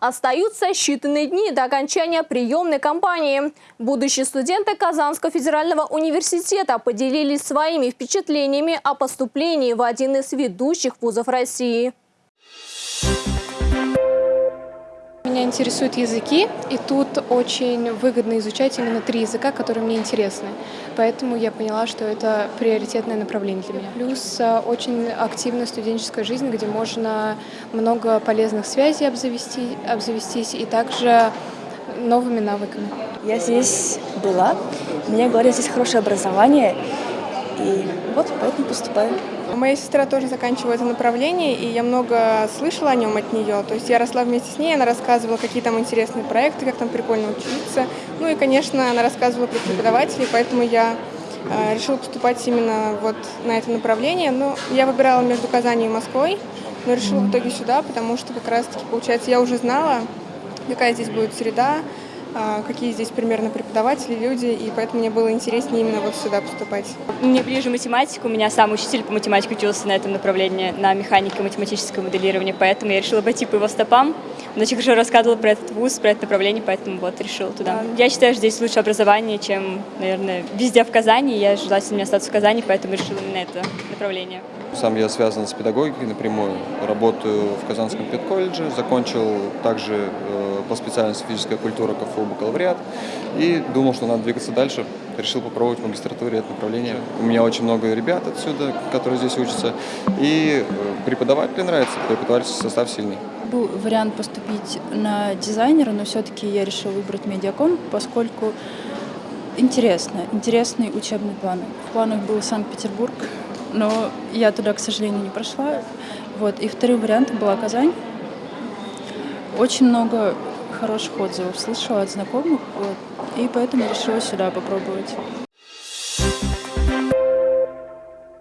Остаются считанные дни до окончания приемной кампании. Будущие студенты Казанского федерального университета поделились своими впечатлениями о поступлении в один из ведущих вузов России. Меня интересуют языки, и тут очень выгодно изучать именно три языка, которые мне интересны. Поэтому я поняла, что это приоритетное направление для меня. Плюс а, очень активная студенческая жизнь, где можно много полезных связей обзавести, обзавестись и также новыми навыками. Я здесь была, мне говорят, здесь хорошее образование, и вот поэтому поступаю. Моя сестра тоже заканчивала это направление, и я много слышала о нем от нее. То есть я росла вместе с ней, она рассказывала, какие там интересные проекты, как там прикольно учиться. Ну и, конечно, она рассказывала про преподавателей, поэтому я э, решила поступать именно вот на это направление. Но я выбирала между Казанью и Москвой, но решила в итоге сюда, потому что как раз-таки, получается, я уже знала, какая здесь будет среда, какие здесь примерно преподаватели, люди, и поэтому мне было интереснее именно вот сюда поступать. Мне ближе математика, у меня сам учитель по математике учился на этом направлении, на механике математическое моделирование, поэтому я решила пойти по его стопам. Он очень хорошо рассказывал про этот вуз, про это направление, поэтому вот решила туда. Я считаю, что здесь лучше образование, чем, наверное, везде в Казани. Я желательно мне остаться в Казани, поэтому решила именно это направление. Сам я связан с педагогикой напрямую. Работаю в Казанском педколледже, закончил также э, по специальности физическая культура КФУ бакалавриат и думал, что надо двигаться дальше. Решил попробовать в магистратуре это направление. У меня очень много ребят отсюда, которые здесь учатся, и э, преподаватели нравится, преподавательский состав сильный. Был вариант поступить на дизайнера, но все-таки я решила выбрать медиаком, поскольку интересно, интересный учебный план. В планах был Санкт-Петербург, но я туда, к сожалению, не прошла. Вот. И вторым вариантом была Казань. Очень много хороших отзывов слышала от знакомых, вот, и поэтому решила сюда попробовать.